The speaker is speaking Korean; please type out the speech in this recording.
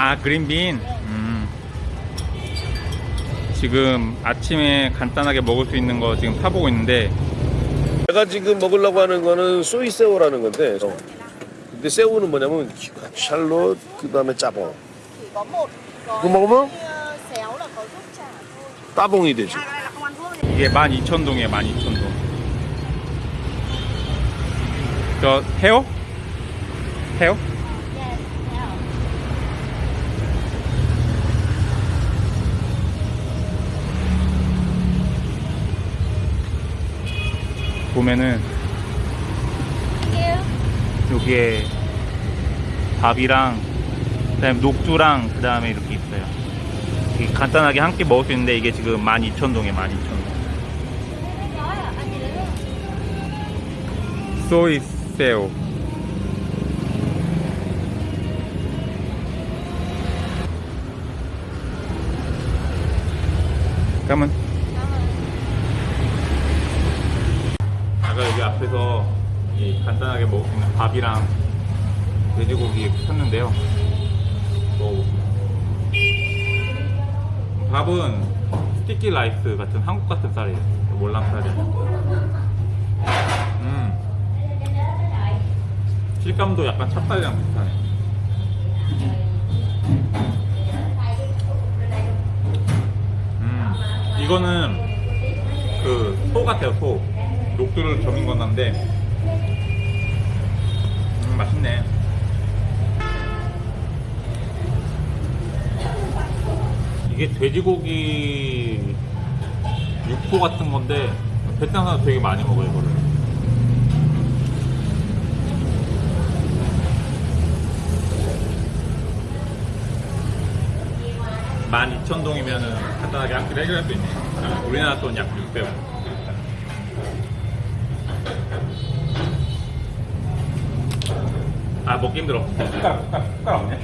아 그린빈 음. 지금 아침에 간단하게 먹을 수 있는 거 지금 사보고 있는데 내가 지금 먹으려고 하는 거는 소이 새우라는 건데 어. 근데 새우는 뭐냐면 샬롯 그 다음에 짜봉 có một gói 그거 먹으면 따봉이 되지 이게 12,000동이에요 12,000동 저 헤어? 헤어? 보면은. 여기에 밥이랑 그다음에 녹두랑 그다음에 이렇게 있어요. 이게 간단하게 한 끼 먹을 수 있는데 이게 지금 12,000동에 12,000동. 소이 새우. 그러 면 아까 여기 앞에서 이 간단하게 먹을 수 있는 밥이랑 돼지고기 샀는데요. 먹어볼게요. 밥은 sticky rice 같은 한국 같은 쌀이에요. 몰랑쌀이. 음. 식감도 약간 찹쌀이랑 비슷하네. 음. 이거는 그 소 같아요, 소. 녹두를 점인 건데 음, 맛있네. 이게 돼지고기 육포 같은 건데 베트남 사람 되게 많이 먹어요 이거를. 만 이천 동이면은 간단하게 한 끼를 해결할 수 있네. 아, 우리나라 돈 약 600원. 아 먹기 힘들어. 숟가락 숟가락 숟가락 없네.